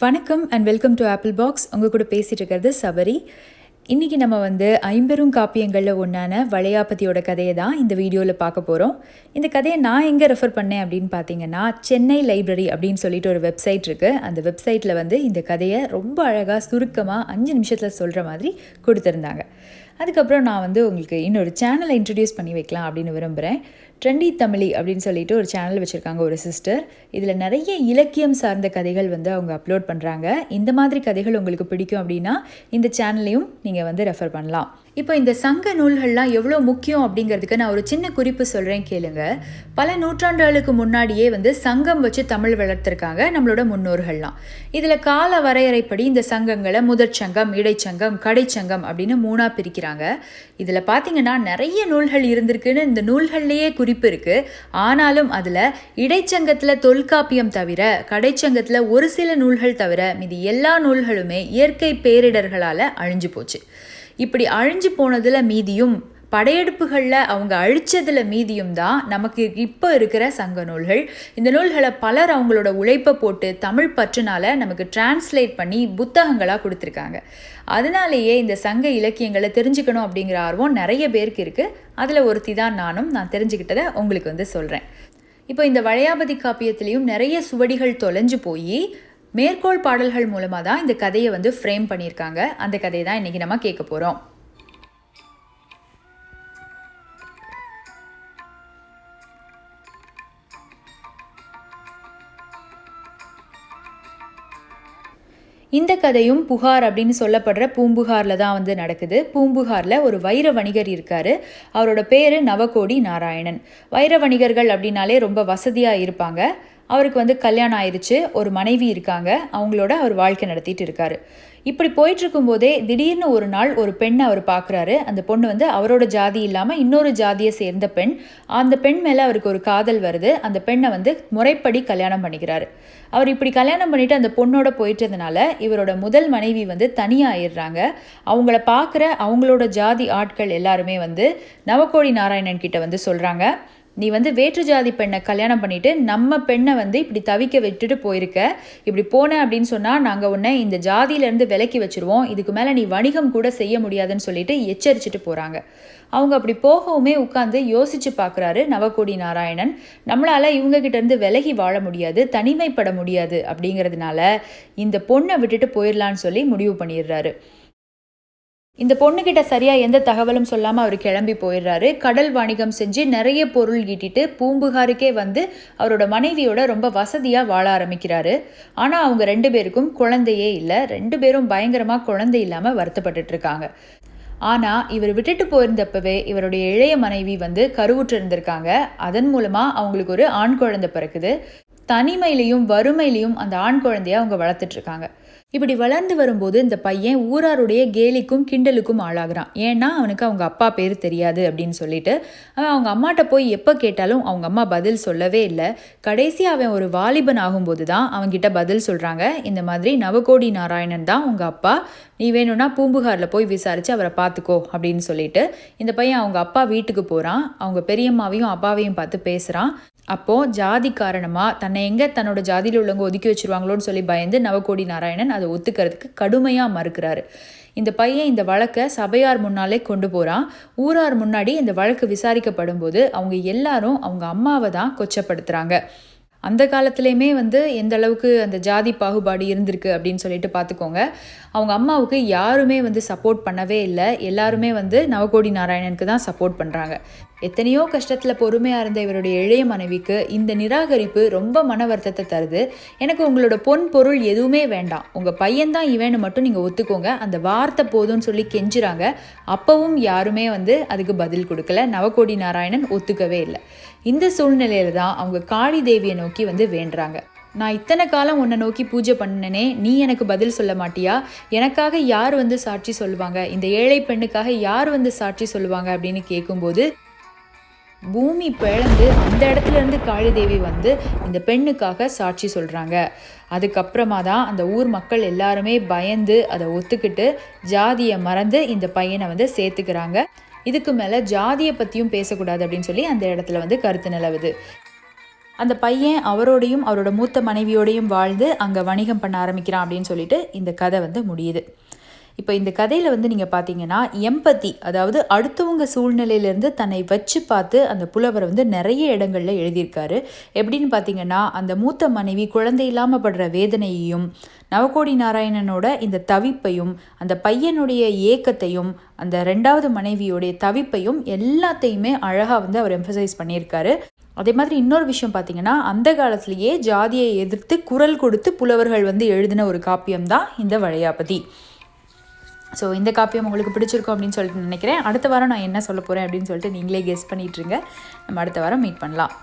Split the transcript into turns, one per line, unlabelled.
வணக்கம் and welcome to Apple Box உங்கள் கூட பேசிகிட்டு இருக்கிறது சபரி. இன்றைக்கி நம்ம வந்து ஐம்பெரும் காப்பியங்களில் ஒன்றான வளையாபதியோட கதையை தான் இந்த வீடியோவில் பார்க்க போகிறோம் இந்த கதையை நான் எங்கே ரெஃபர் பண்ணேன் அப்படின்னு பார்த்தீங்கன்னா சென்னை லைப்ரரி அப்படின்னு சொல்லிட்டு ஒரு வெப்சைட் இருக்குது அந்த வெப்சைட்டில் வந்து இந்த கதையை ரொம்ப அழகாக சுருக்கமாக அஞ்சு நிமிஷத்தில் சொல்கிற மாதிரி கொடுத்துருந்தாங்க. அதுக்கப்புறம் நான் வந்து உங்களுக்கு இன்னொரு சேனலை இன்ட்ரடியூஸ் பண்ணி வைக்கலாம் அப்படின்னு விரும்புகிறேன் ட்ரெண்டி தமிழி அப்படின்னு சொல்லிட்டு ஒரு சேனல் வச்சுருக்காங்க ஒரு சிஸ்டர் இதில் நிறைய இலக்கியம் சார்ந்த கதைகள் வந்து அவங்க அப்லோட் பண்ணுறாங்க இந்த மாதிரி கதைகள் உங்களுக்கு பிடிக்கும் அப்படின்னா இந்த சேனல்லையும் நீங்கள் வந்து ரெஃபர் பண்ணலாம். இப்போ இந்த சங்க நூல்கள்லாம் எவ்வளோ முக்கியம் அப்படிங்கிறதுக்கு நான் ஒரு சின்ன குறிப்பு சொல்கிறேன் கேளுங்க. பல நூற்றாண்டுகளுக்கு முன்னாடியே வந்து சங்கம் வச்சு தமிழ் வளர்த்துருக்காங்க நம்மளோட முன்னோர்கள்லாம். இதில் கால வரையறைப்படி இந்த சங்கங்களை முதற்சங்கம் இடைச்சங்கம் கடைச்சங்கம் அப்படின்னு மூணாக பிரிக்கிறாங்க. இதில் பார்த்தீங்கன்னா நிறைய நூல்கள் இருந்திருக்குன்னு இந்த நூல்கள்லேயே குறிப்பு இருக்குது ஆனாலும் அதில் இடைச்சங்கத்தில் தொல்காப்பியம் தவிர கடைச்சங்கத்தில் ஒரு சில நூல்கள் தவிர மீதி எல்லா நூல்களுமே இயற்கை பேரிடர்களால் அழிஞ்சு போச்சு. இப்படி அழிஞ்சு போனதில் மீதியும் படையெடுப்புகளில் அவங்க அழிச்சதில் மீதியும் தான் நமக்கு இப்போ இருக்கிற சங்க நூல்கள். இந்த நூல்களை பலர் அவங்களோட உழைப்பை போட்டு தமிழ் பற்றுனால நமக்கு டிரான்ஸ்லேட் பண்ணி புத்தகங்களாக கொடுத்துருக்காங்க. அதனாலேயே இந்த சங்க இலக்கியங்களை தெரிஞ்சுக்கணும் அப்படிங்கிற ஆர்வம் நிறைய பேருக்கு இருக்குது அதில் ஒருத்தி தான் நானும் நான் தெரிஞ்சுக்கிட்டதை உங்களுக்கு வந்து சொல்கிறேன் இப்போ இந்த வளையாபதி காப்பியத்திலையும் நிறைய சுவடிகள் தொலைஞ்சு போய் மேற்கோள் பாடல்கள் மூலமாக தான் இந்த கதையை வந்து ஃப்ரேம் பண்ணியிருக்காங்க. அந்த கதையை தான் இன்றைக்கி நம்ம கேட்க போகிறோம் இந்த கதையும் புகார் அப்படின்னு சொல்லப்படுற பூம்புகாரில் தான் வந்து நடக்குது. பூம்புகாரில் ஒரு வைர வணிகர் இருக்கார். அவரோட பேர் நவகோடி நாராயணன். வைர வணிகர்கள் அப்படின்னாலே ரொம்ப வசதியாக இருப்பாங்க. அவருக்கு வந்து கல்யாணம் ஆயிடுச்சு. ஒரு மனைவி இருக்காங்க. அவங்களோட அவர் வாழ்க்கை நடத்திட்டு இருக்காரு. இப்படி போயிட்டுருக்கும்போதே திடீர்னு ஒரு நாள் ஒரு பெண்ணை அவர் பார்க்குறாரு அந்த பொண்ணு வந்து அவரோட ஜாதி இல்லாமல் இன்னொரு ஜாதியை சேர்ந்த பெண். அந்த பெண் மேலே அவருக்கு ஒரு காதல் வருது. அந்த பெண்ணை வந்து முறைப்படி கல்யாணம் பண்ணிக்கிறாரு. அவர் இப்படி கல்யாணம் பண்ணிட்டு அந்த பொண்ணோட போயிட்டதுனால இவரோட முதல் மனைவி வந்து தனியாகிடுறாங்க அவங்கள பார்க்குற அவங்களோட ஜாதி ஆட்கள் எல்லாருமே வந்து நவகோடி நாராயணன் கிட்ட வந்து சொல்கிறாங்க நீ வந்து வேற்று ஜாதி பெண்ணை கல்யாணம் பண்ணிட்டு நம்ம பெண்ணை வந்து இப்படி தவிக்க விட்டுட்டு போயிருக்க. இப்படி போன அப்படின்னு சொன்னால் நாங்கள் உன்னை இந்த ஜாதியிலேருந்து விலக்கி வச்சுருவோம். இதுக்கு மேலே நீ வணிகம் கூட செய்ய முடியாதுன்னு சொல்லிட்டு எச்சரிச்சுட்டு போகிறாங்க அவங்க அப்படி போகவுமே உட்காந்து யோசிச்சு பார்க்குறாரு நவகோடி நாராயணன். நம்மளால் இவங்ககிட்டேருந்து விலகி வாழ முடியாது தனிமைப்பட முடியாது அப்படிங்கிறதுனால இந்த பொண்ணை விட்டுட்டு போயிடலான்னு சொல்லி முடிவு பண்ணிடுறாரு. இந்த பொண்ணுக்கிட்ட சரியாக எந்த தகவலும் சொல்லாமல் அவர் கிளம்பி போயிடுறாரு. கடல் வணிகம் செஞ்சு நிறைய பொருள் ஈட்டிட்டு பூம்புகாருக்கே வந்து அவரோட மனைவியோட ரொம்ப வசதியாக வாழ ஆரம்பிக்கிறாரு. ஆனால் அவங்க ரெண்டு பேருக்கும் குழந்தையே இல்லை. ரெண்டு பேரும் பயங்கரமாக குழந்தை இல்லாமல் வருத்தப்பட்டுட்டு இருக்காங்க. ஆனால் இவர் விட்டுட்டு போயிருந்தப்பவே இவருடைய இளைய மனைவி வந்து கருவுற்று இருந்திருக்காங்க அதன் மூலமாக அவங்களுக்கு ஒரு ஆண் குழந்தை பிறக்குது. தனிமையிலையும் வறுமையிலையும் அந்த ஆண் குழந்தைய அவங்க வளர்த்துட்ருக்காங்க. இப்படி வளர்ந்து வரும்போது இந்த பையன் ஊராருடைய கேலிக்கும் கிண்டலுக்கும் ஆளாகிறான். ஏன்னா அவனுக்கு அவங்க அப்பா பேர் தெரியாது அப்படின்னு சொல்லிட்டு அவன் அவங்க அம்மாட்ட போய் எப்போ கேட்டாலும் அவங்க அம்மா பதில் சொல்லவே இல்லை. கடைசி அவன் ஒரு வாலிபன் ஆகும்போது தான் அவங்கிட்ட பதில் சொல்கிறாங்க இந்த மாதிரி நவகோடி நாராயணன் தான் உங்கள் அப்பா. நீ வேணும்னா பூம்புகாரில் போய் விசாரித்து அவரை பார்த்துக்கோ அப்படின்னு சொல்லிட்டு இந்த பையன் அவங்க அப்பா வீட்டுக்கு போகிறான் அவங்க பெரியம்மாவையும் அப்பாவையும் பார்த்து பேசுகிறான் அப்போது ஜாதி காரணமாக தன்னை எங்கே தன்னோட ஜாதியில் உள்ளவங்க ஒதுக்கி வச்சுருவாங்களோன்னு சொல்லி பயந்து நவகோடி நாராயணன் அதை ஒத்துக்கிறதுக்கு கடுமையாக மறுக்கிறாரு. இந்த பையன் இந்த வழக்கை சபையார் முன்னாலே கொண்டு போகிறான் ஊரார் முன்னாடி இந்த வழக்கு விசாரிக்கப்படும் போது அவங்க எல்லாரும் அவங்க அம்மாவை தான் கொச்சப்படுத்துகிறாங்க அந்த காலத்துலேயுமே வந்து எந்த அளவுக்கு அந்த ஜாதி பாகுபாடு இருந்திருக்கு அப்படின்னு சொல்லிட்டு பார்த்துக்கோங்க. அவங்க அம்மாவுக்கு யாருமே வந்து சப்போர்ட் பண்ணவே இல்லை. எல்லாருமே வந்து நவகோடி நாராயணனுக்கு தான் சப்போர்ட் பண்ணுறாங்க எத்தனையோ கஷ்டத்தில் பொறுமையாக இருந்த இவருடைய இளைய மனைவிக்கு இந்த நிராகரிப்பு ரொம்ப மன வருத்தத்தை தருது. எனக்கு உங்களோட பொன் பொருள் எதுவுமே வேண்டாம். உங்கள் பையன்தான் இவன்னு மட்டும் நீங்கள் ஒத்துக்கோங்க. அந்த வார்த்தை போதும்னு சொல்லி கெஞ்சுறாங்க. அப்போவும் யாருமே வந்து அதுக்கு பதில் கொடுக்கல. நவகோடி நாராயணன் ஒத்துக்கவே இல்லை. இந்த சூழ்நிலையில தான் அவங்க காளி தேவியை நோக்கி வந்து வேண்டுறாங்க. நான் இத்தனை காலம் உன்னை நோக்கி பூஜை பண்ணனே நீ எனக்கு பதில் சொல்ல மாட்டியா? எனக்காக யார் வந்து சாட்சி சொல்லுவாங்க? இந்த ஏழை பெண்ணுக்காக யார் வந்து சாட்சி சொல்லுவாங்க? அப்படின்னு கேட்கும்போது பூமி பிளந்து அந்த இடத்துல இருந்து காளிதேவி வந்து இந்த பெண்ணுக்காக சாட்சி சொல்கிறாங்க அதுக்கப்புறமா தான் அந்த ஊர் மக்கள் எல்லாருமே பயந்து அதை ஒத்துக்கிட்டு ஜாதியை மறந்து இந்த பையனை வந்து சேர்த்துக்கிறாங்க. இதுக்கு மேலே ஜாதியை பற்றியும் பேசக்கூடாது அப்படின்னு சொல்லி அந்த இடத்துல வந்து கருத்து நிலவுது. அந்த பையன் அவரோடையும் அவரோட மூத்த மனைவியோடையும் வாழ்ந்து அங்கே வணிகம் பண்ண ஆரம்பிக்கிறான் அப்படின்னு சொல்லிட்டு இந்த கதை வந்து முடியுது. இப்போ இந்த கதையில் வந்து நீங்கள் பார்த்தீங்கன்னா எம்பத்தி அதாவது அடுத்தவங்க சூழ்நிலையிலேருந்து தன்னை வச்சு பார்த்து அந்த புலவர் வந்து நிறைய இடங்களில் எழுதியிருக்காரு. எப்படின்னு பார்த்தீங்கன்னா அந்த மூத்த மனைவி குழந்தை இல்லாமல் படுற வேதனையையும் நவகோடி நாராயணனோட இந்த தவிப்பையும் அந்த பையனுடைய ஏக்கத்தையும் அந்த ரெண்டாவது மனைவியோடைய தவிப்பையும் எல்லாத்தையுமே அழகாக வந்து அவர் எம்பசைஸ் பண்ணியிருக்காரு. அதே மாதிரி இன்னொரு விஷயம் பார்த்தீங்கன்னா அந்த காலத்திலேயே ஜாதியை எதிர்த்து குரல் கொடுத்து புலவர்கள் வந்து எழுதின ஒரு காப்பியம் தான் இந்த வளையாபதி. ஸோ இந்த காப்பியம் உங்களுக்கு பிடிச்சிருக்கும் அப்படின்னு சொல்லிட்டு நினைக்கிறேன். அடுத்த வாரம் நான் என்ன சொல்ல போகிறேன் அப்படின்னு சொல்லிட்டு நீங்களே கெஸ் பண்ணிட்டுருங்க நம்ம அடுத்த வாரம் மீட் பண்ணலாம்.